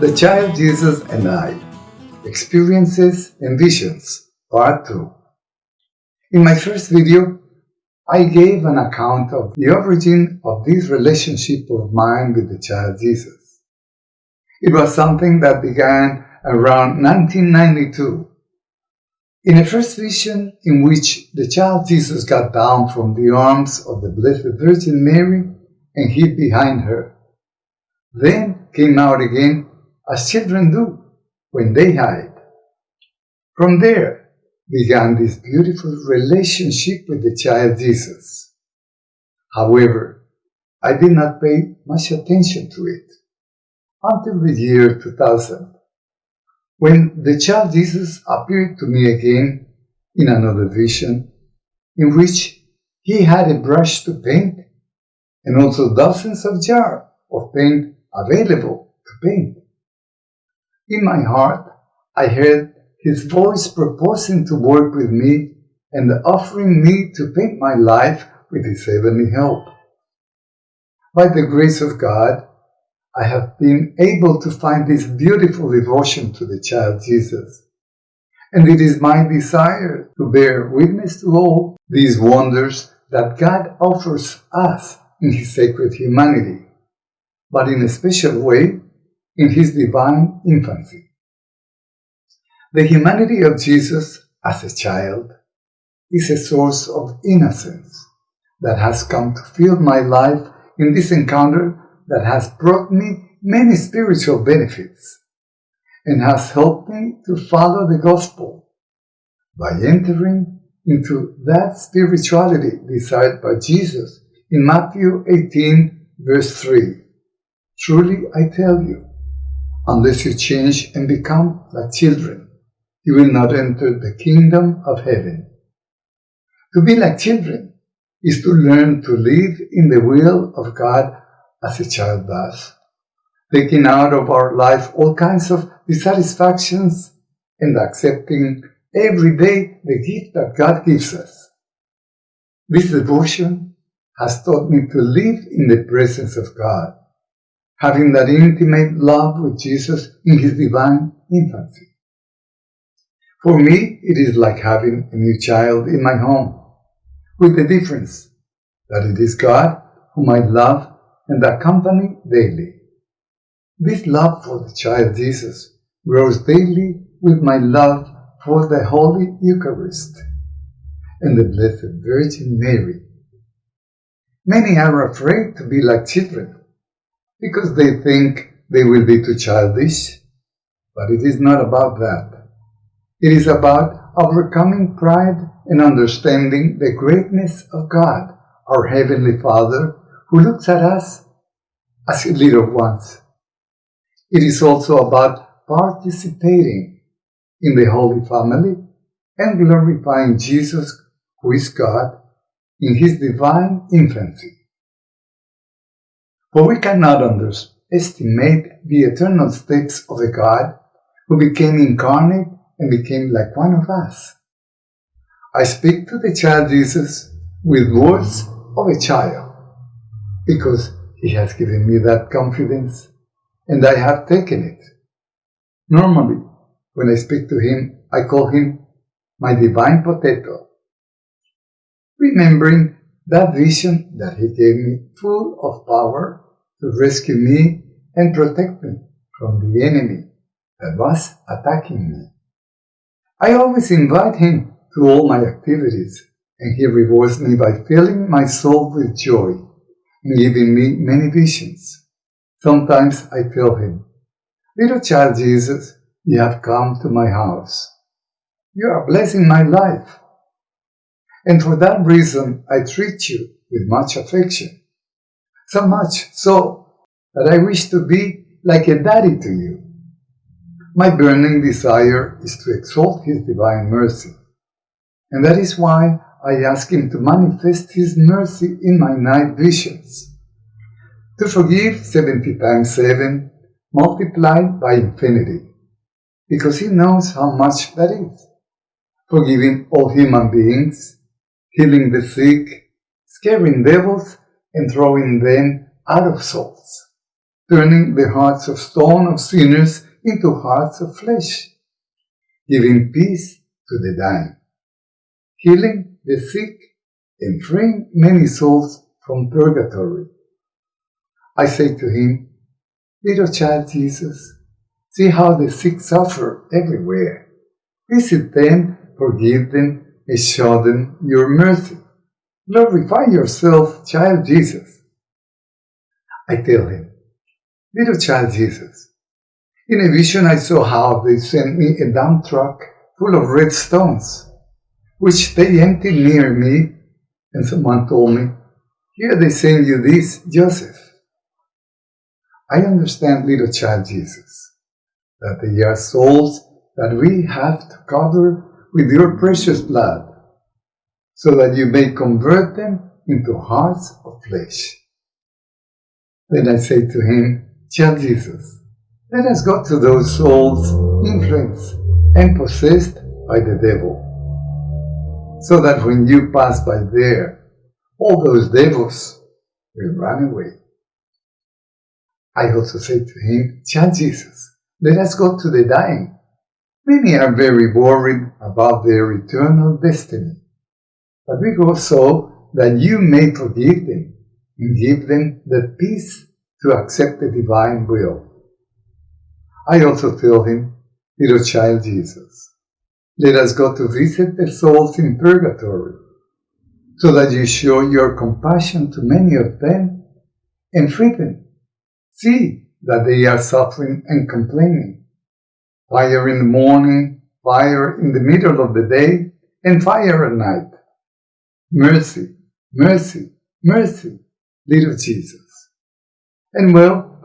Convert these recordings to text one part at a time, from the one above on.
The Child Jesus and I Experiences and Visions Part 2 In my first video, I gave an account of the origin of this relationship of mine with the Child Jesus. It was something that began around 1992 in a first vision in which the child Jesus got down from the arms of the Blessed Virgin Mary and hid behind her, then came out again as children do when they hide. From there began this beautiful relationship with the child Jesus. However, I did not pay much attention to it until the year 2000, when the child Jesus appeared to me again in another vision, in which he had a brush to paint and also dozens of jars of paint available to paint. In my heart, I heard his voice proposing to work with me and offering me to paint my life with his heavenly help. By the grace of God, I have been able to find this beautiful devotion to the child Jesus. And it is my desire to bear witness to all these wonders that God offers us in His sacred humanity, but in a special way in his divine infancy. The humanity of Jesus as a child is a source of innocence that has come to fill my life in this encounter that has brought me many spiritual benefits and has helped me to follow the gospel by entering into that spirituality desired by Jesus in Matthew 18 verse 3. Truly I tell you, Unless you change and become like children, you will not enter the kingdom of heaven. To be like children is to learn to live in the will of God as a child does, taking out of our life all kinds of dissatisfactions and accepting every day the gift that God gives us. This devotion has taught me to live in the presence of God having that intimate love with Jesus in his divine infancy. For me, it is like having a new child in my home, with the difference that it is God whom I love and accompany daily. This love for the child Jesus grows daily with my love for the Holy Eucharist and the Blessed Virgin Mary. Many are afraid to be like children because they think they will be too childish. But it is not about that. It is about overcoming pride and understanding the greatness of God, our Heavenly Father, who looks at us as little ones. It is also about participating in the Holy Family and glorifying Jesus, who is God, in his divine infancy. For we cannot underestimate the eternal steps of the God who became incarnate and became like one of us. I speak to the child Jesus with words of a child because he has given me that confidence and I have taken it. Normally, when I speak to him, I call him my divine potato, remembering that vision that he gave me full of power to rescue me and protect me from the enemy that was attacking me. I always invite him to all my activities and he rewards me by filling my soul with joy and giving me many visions. Sometimes I tell him, Little child Jesus, you have come to my house. You are blessing my life and for that reason I treat you with much affection. So much so that I wish to be like a daddy to you. My burning desire is to exalt His divine mercy, and that is why I ask Him to manifest His mercy in my night visions. To forgive 70 times 7 multiplied by infinity, because He knows how much that is. Forgiving all human beings healing the sick, scaring devils, and throwing them out of souls. turning the hearts of stone of sinners into hearts of flesh, giving peace to the dying, healing the sick, and freeing many souls from purgatory. I say to him, Little child Jesus, see how the sick suffer everywhere. Visit them, forgive them, and show them your mercy. Glorify yourself, child Jesus. I tell him, Little child Jesus, in a vision I saw how they sent me a dump truck full of red stones, which they emptied near me, and someone told me, Here they send you this, Joseph. I understand, little child Jesus, that they are souls that we have to cover with your precious blood, so that you may convert them into hearts of flesh. Then I say to him, Child Jesus, let us go to those souls influenced and possessed by the devil, so that when you pass by there, all those devils will run away. I also said to him, Child Jesus, let us go to the dying. Many are very worried about their eternal destiny. But we go so that you may forgive them and give them the peace to accept the divine will. I also tell him, little child Jesus, let us go to visit the souls in purgatory, so that you show your compassion to many of them and free them see that they are suffering and complaining. Fire in the morning, fire in the middle of the day, and fire at night. Mercy, mercy, mercy, little Jesus. And well,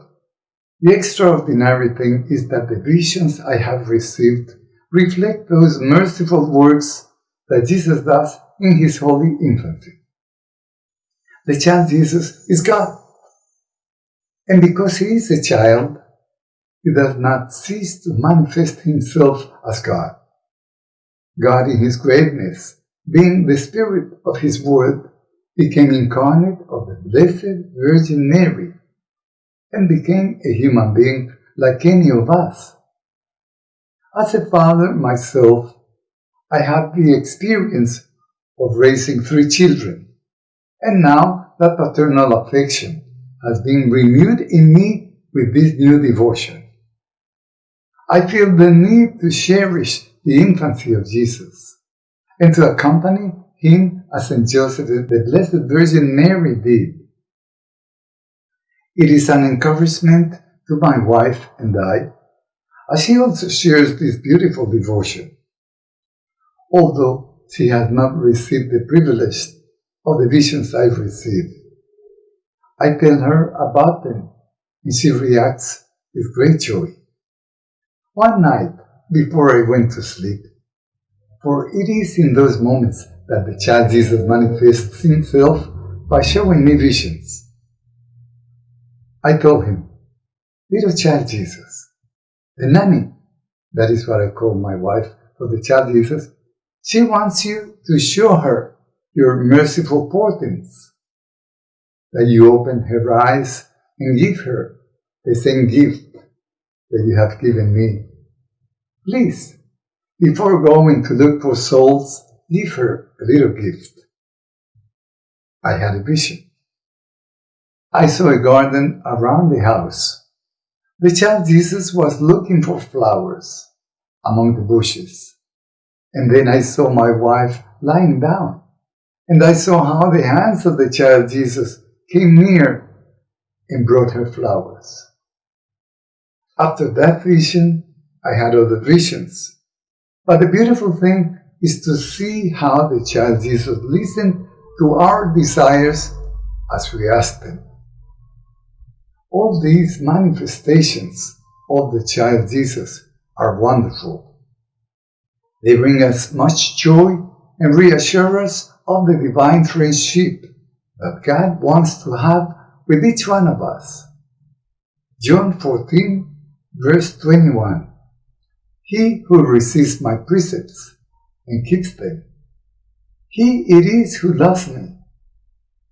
the extraordinary thing is that the visions I have received reflect those merciful works that Jesus does in his holy infancy. The child Jesus is God. And because he is a child, he does not cease to manifest himself as God. God in his greatness, being the spirit of his word, became incarnate of the Blessed Virgin Mary and became a human being like any of us. As a father myself, I had the experience of raising three children, and now that paternal affection has been renewed in me with this new devotion. I feel the need to cherish the infancy of Jesus and to accompany him as St. Joseph, the Blessed Virgin Mary did. It is an encouragement to my wife and I, as she also shares this beautiful devotion. Although she has not received the privilege of the visions I've received, I tell her about them, and she reacts with great joy. One night, before I went to sleep, for it is in those moments that the child Jesus manifests himself by showing me visions. I told him, Little child Jesus, the nanny, that is what I call my wife for the child Jesus, she wants you to show her your merciful portents that you open her eyes and give her the same gift that you have given me. Please, before going to look for souls, give her a little gift. I had a vision. I saw a garden around the house. The child Jesus was looking for flowers among the bushes. And then I saw my wife lying down. And I saw how the hands of the child Jesus came near and brought her flowers. After that vision, I had other visions. But the beautiful thing is to see how the child Jesus listened to our desires as we asked them. All these manifestations of the child Jesus are wonderful. They bring us much joy and reassure us of the divine friendship that God wants to have with each one of us. John 14, verse 21. He who receives my precepts and keeps them, he it is who loves me.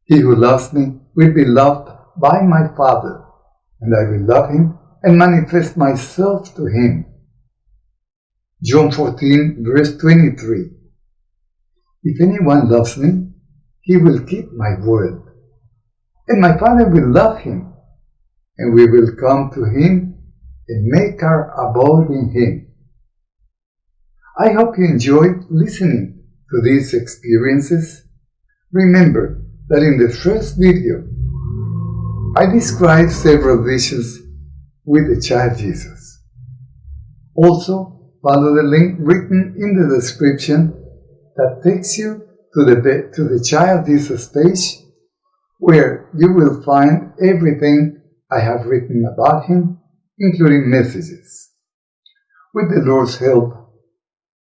He who loves me will be loved by my Father, and I will love him and manifest myself to him. John 14, verse 23. If anyone loves me, he will keep my word, and my Father will love him, and we will come to him and make our abode in him. I hope you enjoyed listening to these experiences. Remember that in the first video, I described several visions with the child Jesus. Also, follow the link written in the description that takes you to the, to the child Jesus page where you will find everything I have written about him, including messages. With the Lord's help,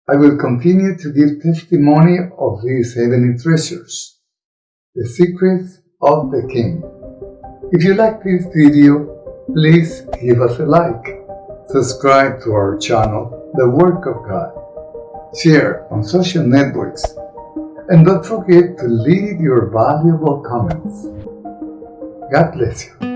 I will continue to give testimony of these heavenly treasures, the secrets of the King. If you like this video, please give us a like, subscribe to our channel, The Work of God, share on social networks, and don't forget to leave your valuable comments. God bless you.